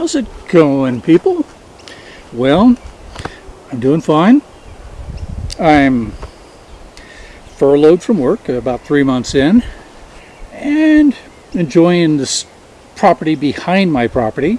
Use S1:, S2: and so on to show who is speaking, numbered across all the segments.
S1: How's it going, people? Well, I'm doing fine. I'm furloughed from work about three months in and enjoying this property behind my property.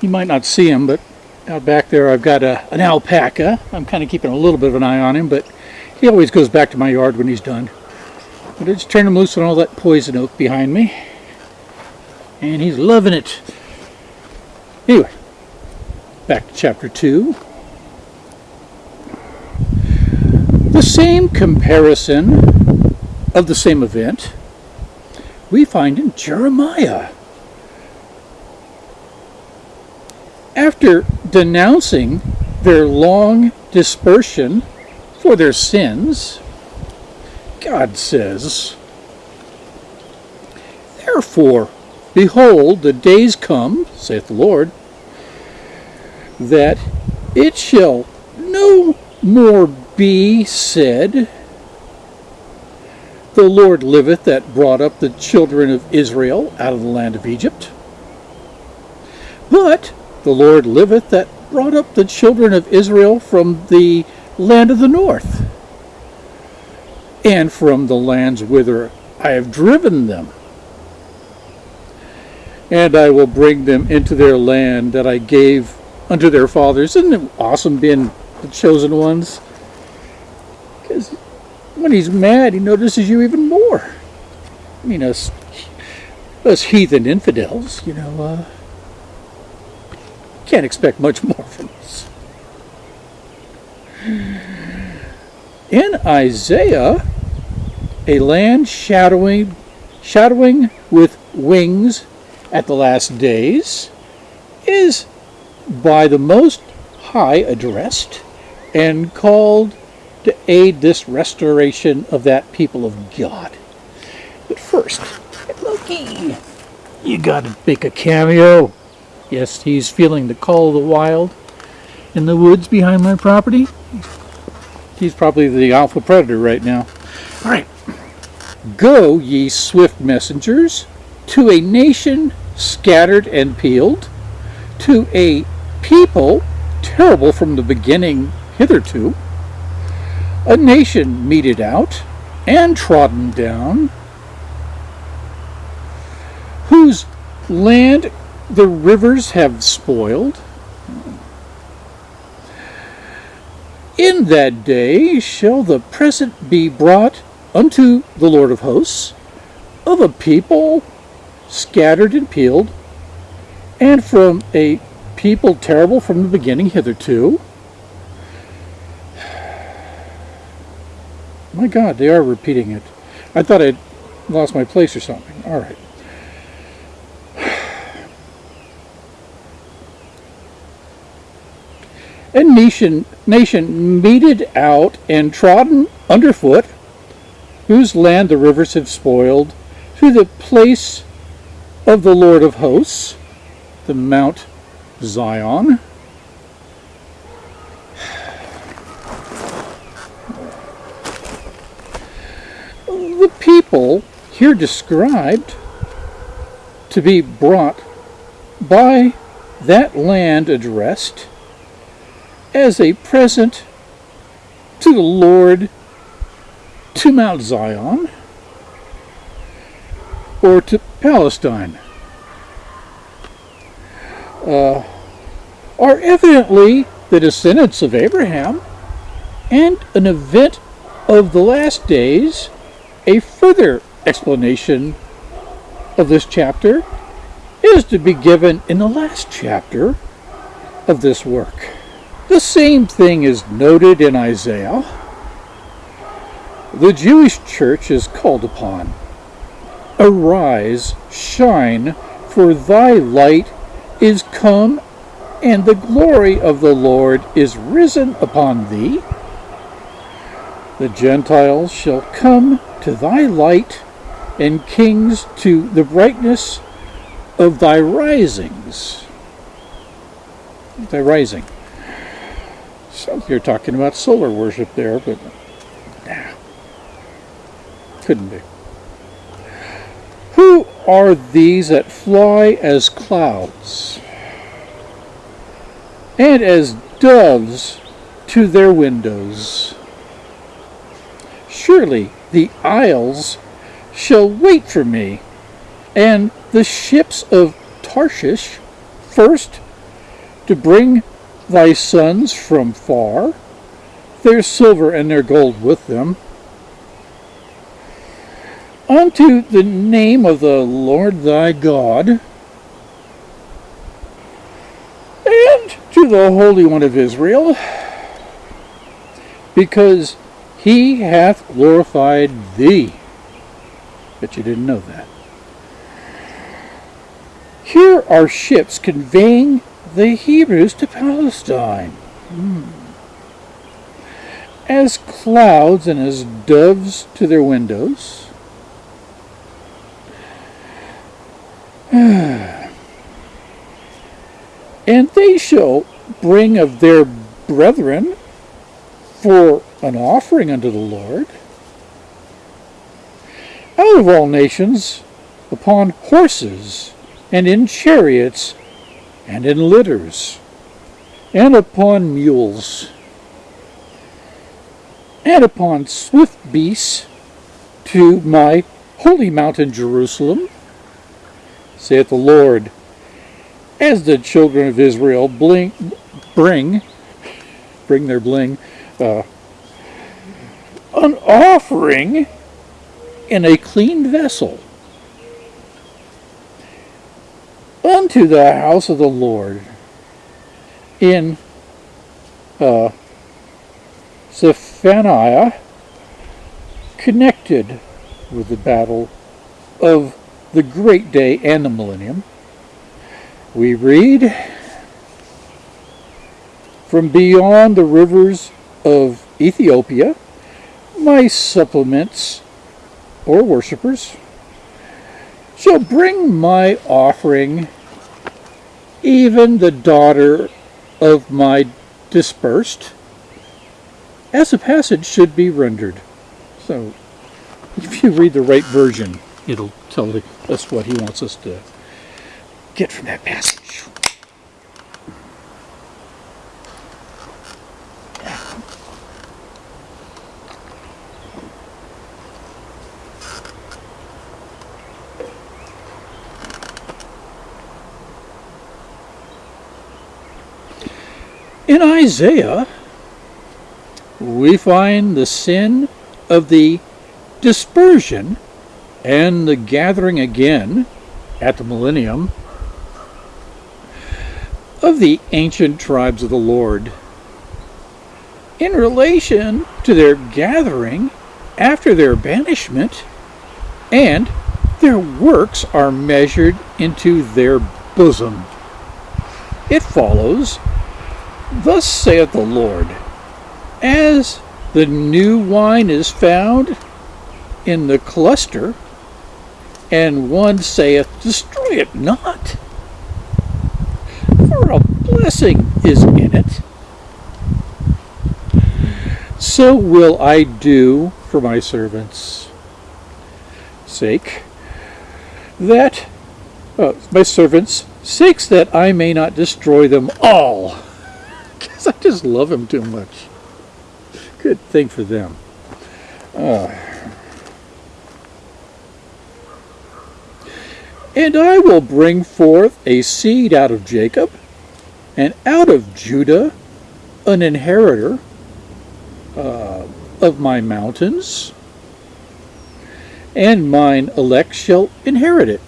S1: You might not see him, but out back there I've got a, an alpaca. I'm kind of keeping a little bit of an eye on him, but he always goes back to my yard when he's done. But I just turned him loose on all that poison oak behind me. And he's loving it. Anyway, back to chapter 2. The same comparison of the same event we find in Jeremiah. After denouncing their long dispersion for their sins, God says, Therefore, behold, the days come, saith the Lord, that it shall no more be said, The Lord liveth that brought up the children of Israel out of the land of Egypt. But the Lord liveth that brought up the children of Israel from the land of the north, and from the lands whither I have driven them. And I will bring them into their land that I gave unto their fathers. Isn't it awesome being the chosen ones? Because when he's mad, he notices you even more. I mean, us, us heathen infidels, you know, uh, can't expect much more from us. In Isaiah, a land shadowing, shadowing with wings at the last days is by the Most High addressed and called to aid this restoration of that people of God. But first, Loki, you gotta make a cameo. Yes, he's feeling the call of the wild in the woods behind my property. He's probably the alpha predator right now. All right. Go, ye swift messengers, to a nation scattered and peeled, to a people terrible from the beginning hitherto, a nation meted out and trodden down, whose land the rivers have spoiled. In that day shall the present be brought unto the Lord of hosts of a people scattered and peeled, and from a people terrible from the beginning hitherto. My God, they are repeating it. I thought I'd lost my place or something. All right. And nation, nation meted out and trodden underfoot, whose land the rivers have spoiled, to the place of the Lord of hosts, the Mount Zion. The people here described to be brought by that land addressed as a present to the Lord to Mount Zion or to Palestine uh, are evidently the descendants of Abraham and an event of the last days, a further explanation of this chapter is to be given in the last chapter of this work. The same thing is noted in Isaiah. The Jewish church is called upon. Arise, shine, for thy light is come, and the glory of the Lord is risen upon thee. The Gentiles shall come to thy light, and kings to the brightness of thy risings. Thy rising. So you're talking about solar worship there, but nah, couldn't be. Are these that fly as clouds, and as doves to their windows. Surely the isles shall wait for me, and the ships of Tarshish first to bring thy sons from far, their silver and their gold with them, unto the name of the Lord thy God, and to the Holy One of Israel, because he hath glorified thee. Bet you didn't know that. Here are ships conveying the Hebrews to Palestine. Hmm. As clouds and as doves to their windows. Hmm. and they shall bring of their brethren for an offering unto the Lord. Out of all nations upon horses and in chariots, and in litters, and upon mules, and upon swift beasts to my holy mountain Jerusalem, saith the Lord, as the children of Israel bling, bring, bring their bling, uh, an offering in a clean vessel unto the house of the Lord in uh, Zephaniah connected with the battle of the great day and the millennium. We read from beyond the rivers of Ethiopia, my supplements or worshippers shall bring my offering even the daughter of my dispersed, as the passage should be rendered. So, if you read the right version, it'll tell us what he wants us to get from that passage. In Isaiah, we find the sin of the dispersion and the gathering again at the millennium of the ancient tribes of the Lord in relation to their gathering after their banishment and their works are measured into their bosom. It follows Thus saith the Lord, as the new wine is found in the cluster, and one saith, Destroy it not, for a blessing is in it. So will I do for my servants' sake, that uh, my servants' sakes, that I may not destroy them all. Because I just love them too much. Good thing for them. Uh, and I will bring forth a seed out of Jacob, and out of Judah an inheritor uh, of my mountains, and mine elect shall inherit it,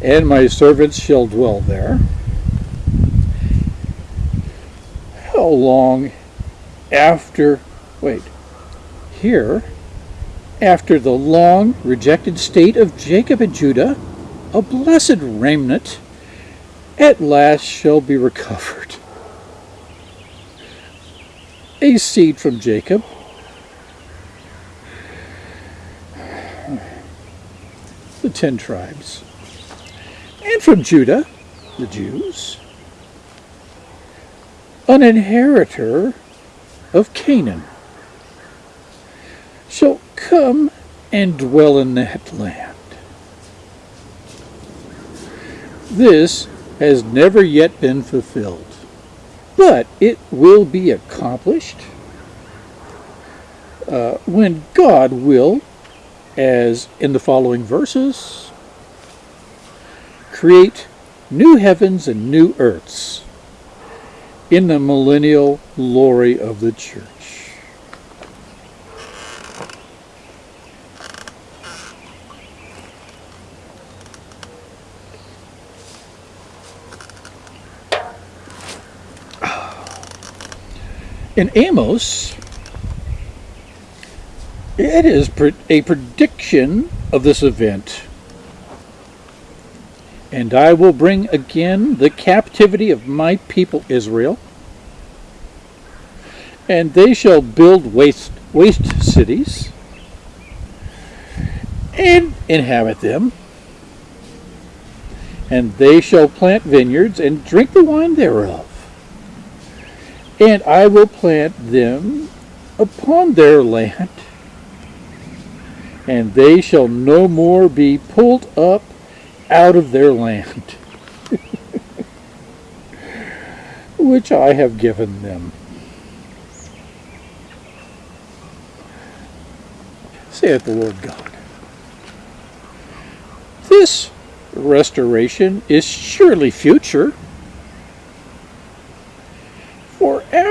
S1: and my servants shall dwell there. how long after, wait, here, after the long rejected state of Jacob and Judah, a blessed remnant at last shall be recovered. A seed from Jacob, the ten tribes, and from Judah, the Jews, an inheritor of Canaan, shall come and dwell in that land. This has never yet been fulfilled, but it will be accomplished uh, when God will, as in the following verses, create new heavens and new earths in the millennial glory of the church. In Amos, it is a prediction of this event. And I will bring again the captivity of my people Israel, and they shall build waste, waste cities and inhabit them, and they shall plant vineyards and drink the wine thereof and I will plant them upon their land, and they shall no more be pulled up out of their land, which I have given them. saith the Lord God. This restoration is surely future.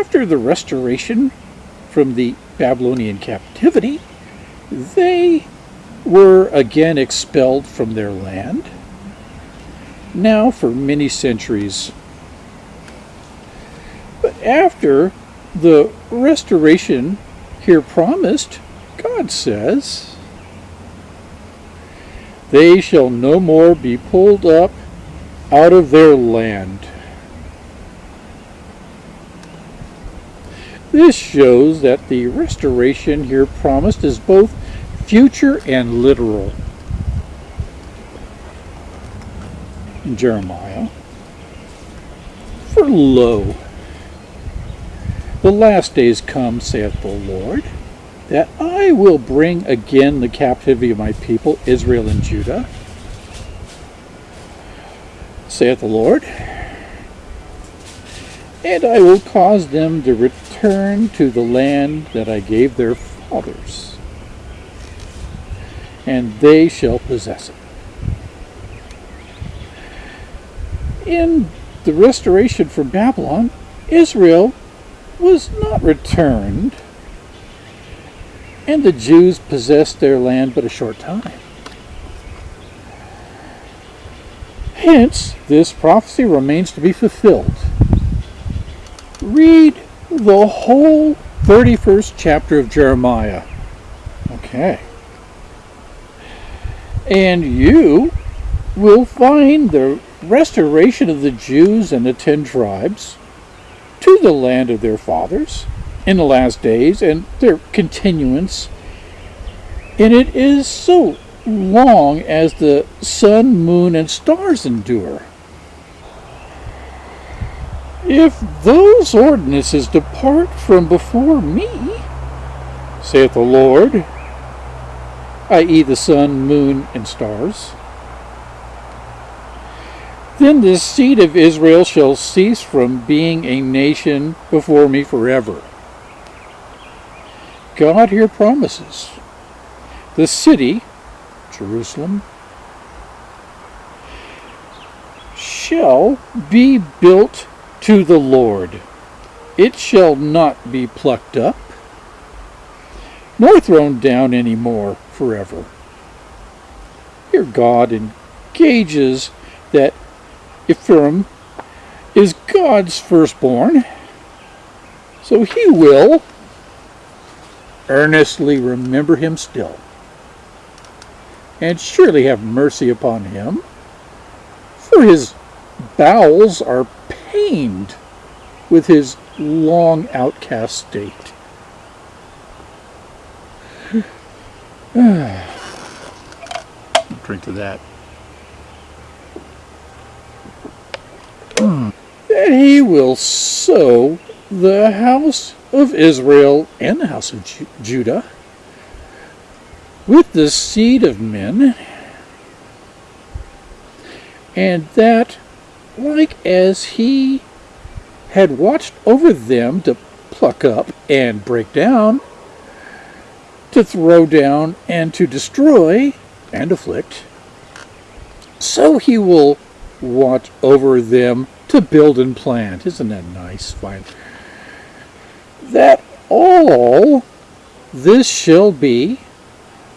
S1: After the restoration from the Babylonian captivity, they were again expelled from their land, now for many centuries. But after the restoration here promised, God says, They shall no more be pulled up out of their land. This shows that the restoration here promised is both future and literal. Jeremiah, For lo, the last days come, saith the Lord, that I will bring again the captivity of my people, Israel and Judah, saith the Lord, and I will cause them to return return to the land that I gave their fathers, and they shall possess it. In the restoration from Babylon, Israel was not returned, and the Jews possessed their land but a short time. Hence, this prophecy remains to be fulfilled. Read the whole 31st chapter of Jeremiah. Okay. And you will find the restoration of the Jews and the ten tribes to the land of their fathers in the last days and their continuance. And it is so long as the sun, moon, and stars endure. If those ordinances depart from before me, saith the Lord, i.e., the sun, moon, and stars, then the seed of Israel shall cease from being a nation before me forever. God here promises the city, Jerusalem, shall be built to the Lord. It shall not be plucked up, nor thrown down any more forever. Here God engages that Ephraim is God's firstborn, so he will earnestly remember him still, and surely have mercy upon him, for his bowels are pained with his long outcast state. Drink to that. That he will sow the house of Israel and the house of Ju Judah with the seed of men and that, like as he had watched over them to pluck up and break down, to throw down and to destroy and afflict, so he will watch over them to build and plant. Isn't that nice? Fine. That all this shall be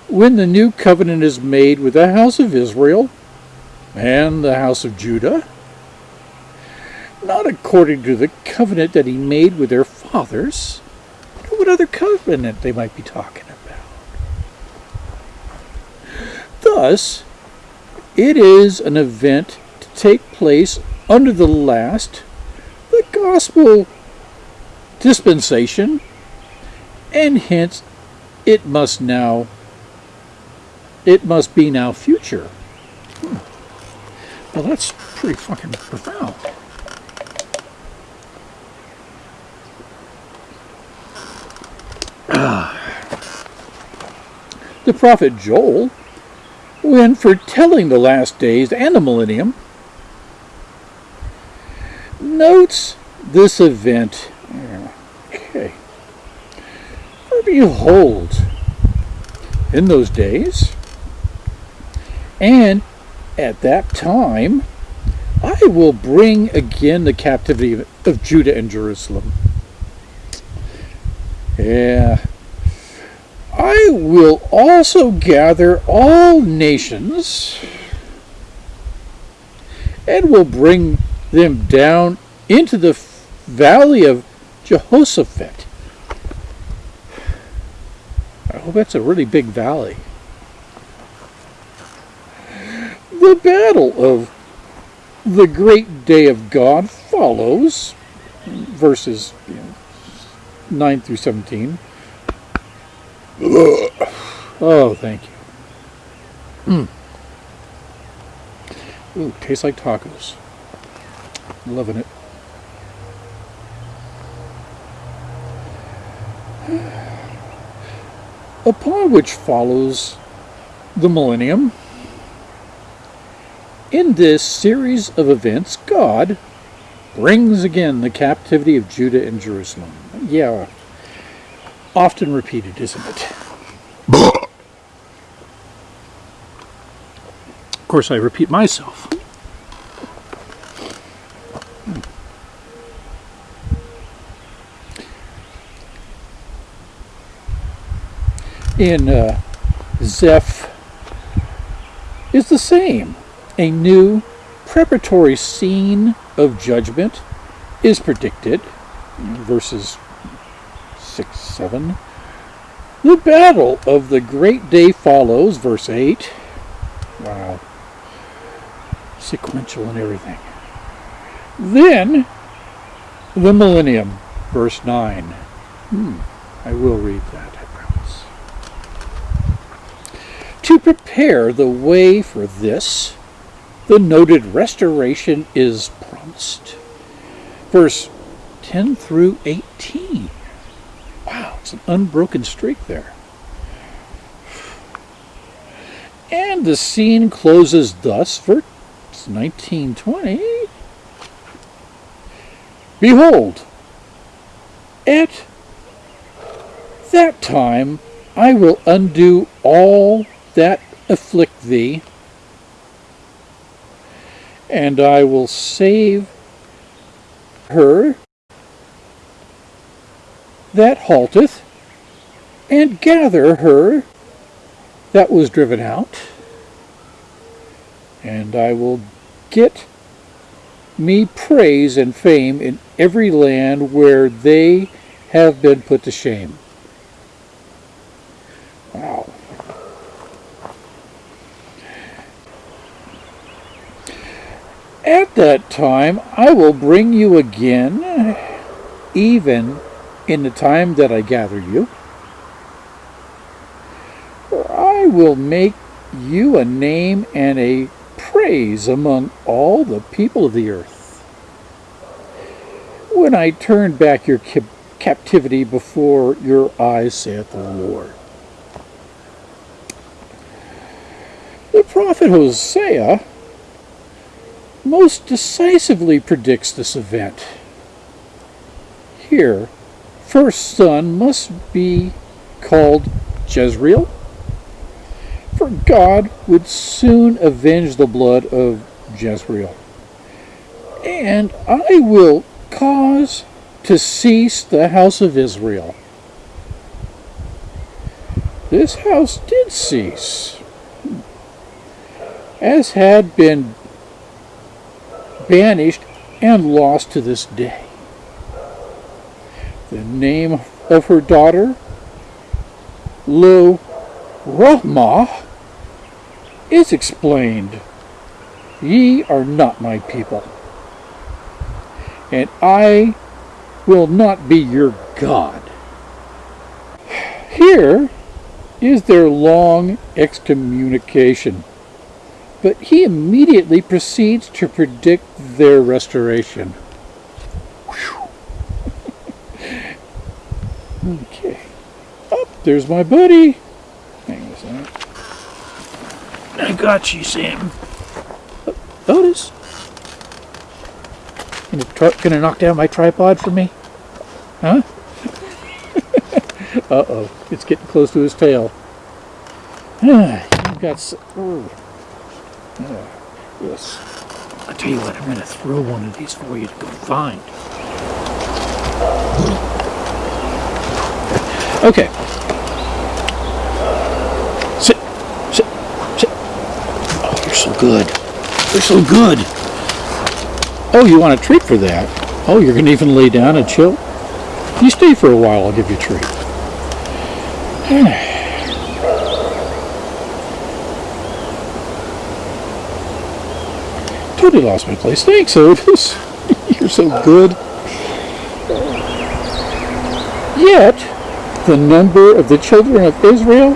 S1: when the new covenant is made with the house of Israel and the house of Judah, not according to the covenant that he made with their fathers. What other covenant they might be talking about? Thus, it is an event to take place under the last, the gospel dispensation, and hence it must now, it must be now future. Hmm. Well, that's pretty fucking profound. The prophet Joel, when foretelling the last days and the millennium, notes this event. Okay. For behold, in those days, and at that time, I will bring again the captivity of Judah and Jerusalem. Yeah. I will also gather all nations and will bring them down into the valley of Jehoshaphat. I hope that's a really big valley. The battle of the great day of God follows, verses you know, 9 through 17. Oh, thank you. Mm. Ooh, tastes like tacos. Loving it. Upon which follows the millennium. In this series of events, God brings again the captivity of Judah and Jerusalem. Yeah, often repeated, isn't it? of course, I repeat myself. in uh, Zeph is the same. A new preparatory scene of judgment is predicted, verses 6, 7. The battle of the great day follows, verse 8. Wow. Sequential and everything. Then, the millennium, verse 9. Hmm, I will read that. I promise. To prepare the way for this, the noted restoration is promised. Verse 10 through 18. It's an unbroken streak there. And the scene closes thus, for 1920. Behold, at that time I will undo all that afflict thee, and I will save her that halteth, and gather her that was driven out, and I will get me praise and fame in every land where they have been put to shame. Wow. At that time I will bring you again, even in the time that I gather you. For I will make you a name and a praise among all the people of the earth. When I turn back your captivity before your eyes, saith the Lord. The prophet Hosea most decisively predicts this event. Here, first son must be called Jezreel, for God would soon avenge the blood of Jezreel. And I will cause to cease the house of Israel. This house did cease, as had been banished and lost to this day. The name of her daughter, Lo Rahmah, is explained. Ye are not my people, and I will not be your God. Here is their long excommunication, but he immediately proceeds to predict their restoration. Okay. Up, oh, there's my buddy. Hang on a. I got you, Sam. Otis. Gonna, gonna knock down my tripod for me? Huh? Uh-oh, it's getting close to his tail. You've got... Oh. yes. I'll tell you what, I'm going to throw one of these for you to go find. Okay. Sit. Sit. Sit. Oh, you're so good. You're so good. Oh, you want a treat for that? Oh, you're going to even lay down and chill? You stay for a while, I'll give you a treat. totally lost my place. Thanks, Otis. You're so good. Yet, the number of the children of Israel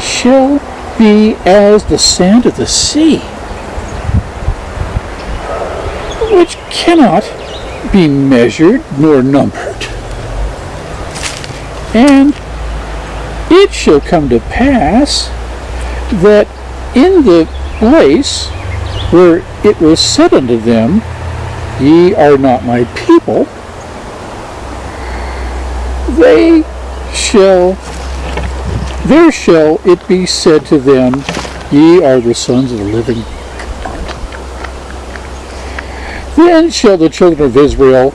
S1: shall be as the sand of the sea, which cannot be measured nor numbered. And it shall come to pass that in the place where it was said unto them, Ye are not my people, they shall, there shall it be said to them, Ye are the sons of the living Then shall the children of Israel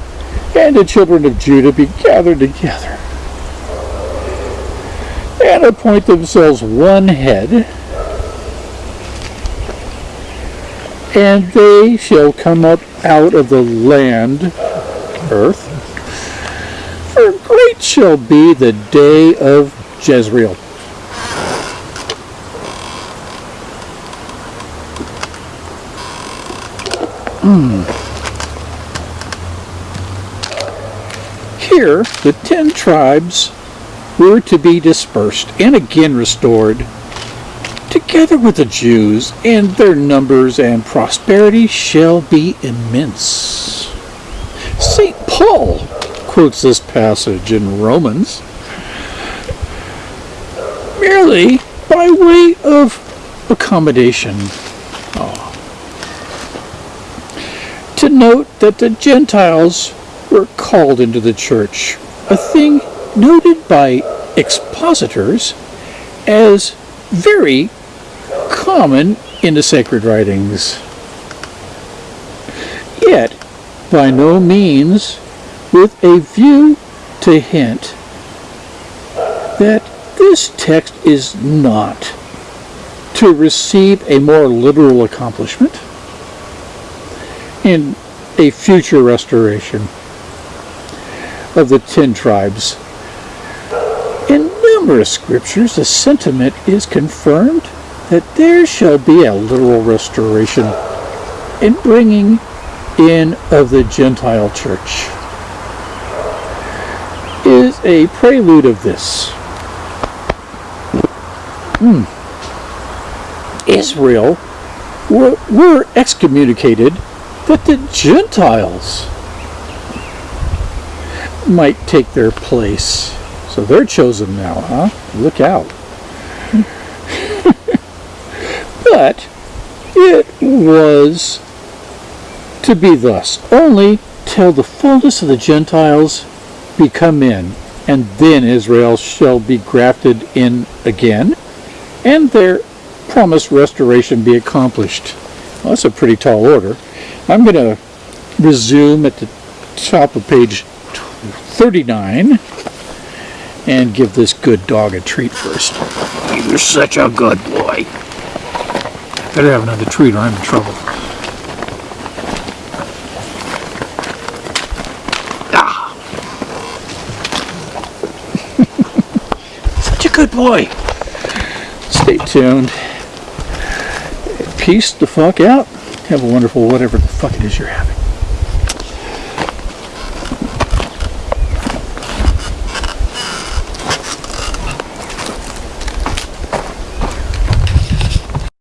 S1: and the children of Judah be gathered together and appoint themselves one head, and they shall come up out of the land, earth, great shall be the day of Jezreel. Hmm. Here, the ten tribes were to be dispersed and again restored, together with the Jews, and their numbers and prosperity shall be immense. St. Paul quotes this passage in Romans merely by way of accommodation. Oh. To note that the Gentiles were called into the church, a thing noted by expositors as very common in the sacred writings. Yet, by no means with a view to hint that this text is not to receive a more literal accomplishment in a future restoration of the ten tribes In numerous scriptures, the sentiment is confirmed that there shall be a literal restoration and bringing in of the Gentile church. A prelude of this. Hmm. Israel were, were excommunicated that the Gentiles might take their place. So they're chosen now, huh? Look out. but it was to be thus only till the fullness of the Gentiles be come in, and then Israel shall be grafted in again, and their promised restoration be accomplished. Well, that's a pretty tall order. I'm going to resume at the top of page 39 and give this good dog a treat first. You're such a good boy. Better have another treat or I'm in trouble. Ah. such a good boy. Stay tuned. Peace the fuck out. Have a wonderful whatever the fuck it is you're having.